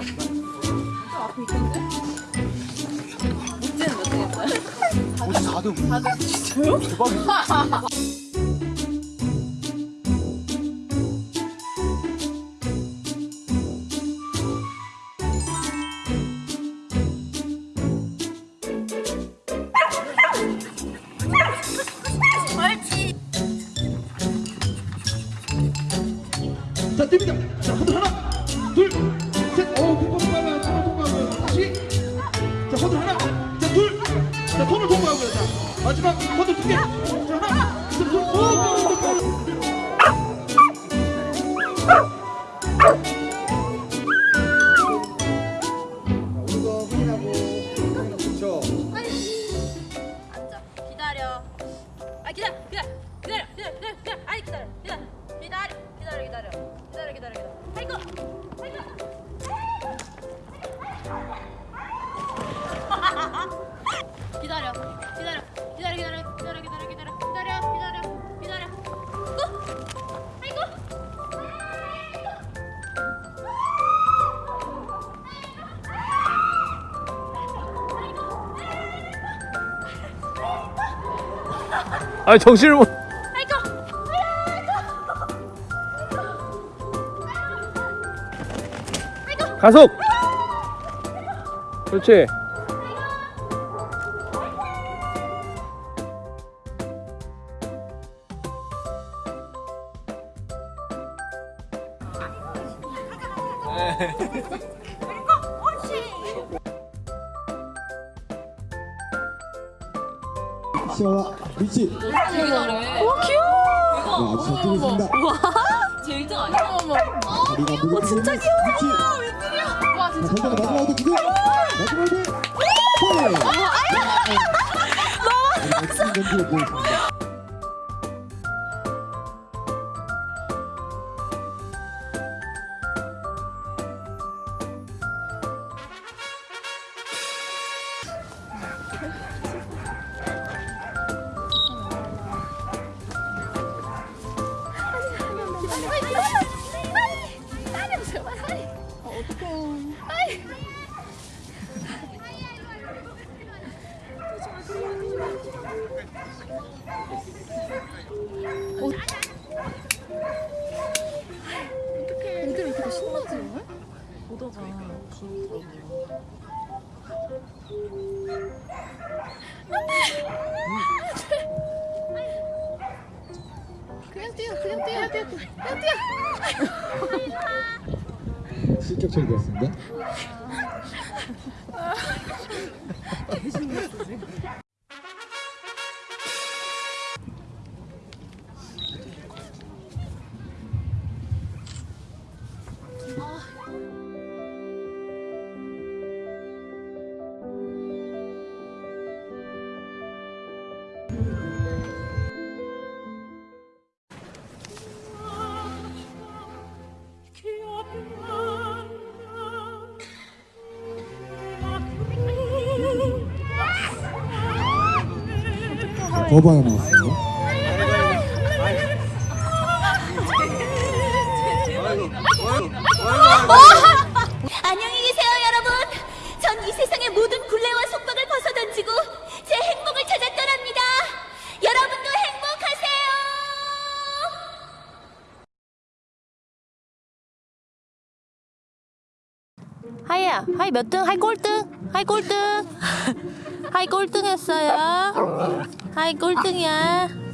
필요 없어요. 앞에 있던데? 문제는 몇 등했어요? 54등 진짜요? 대박이다. 자, 뜹니다. 자, 하나, 둘. 손을 통과하고요. 자, 마지막 허들 두 개. 아 정신을 못. 아이고 가속. 그렇지. 시아와 위치 와 귀여워. 야, 아주 잘 뛰고 우와. 제 1등 아니야? 아 귀여워 진짜 귀여워. 위치. 와 진짜 자, 반대로 마지막 아웃 기대. 마지막 아웃 너무 감사합니다. 그냥 뛰어 그냥 뛰어 그냥 뛰어 그냥 뛰어. 실격 처리되었습니다. 거봐야 나왔습니다. 안녕히 계세요, 여러분. 전 이 세상의 모든 굴레와 속박을 벗어던지고 제 행복을 찾아 떠납니다. 여러분도 행복하세요. 하이야, 하이 몇 등? 하이 꼴등? 하이 꼴등? 하이 꼴등 했어요? 하이 꼴등이야.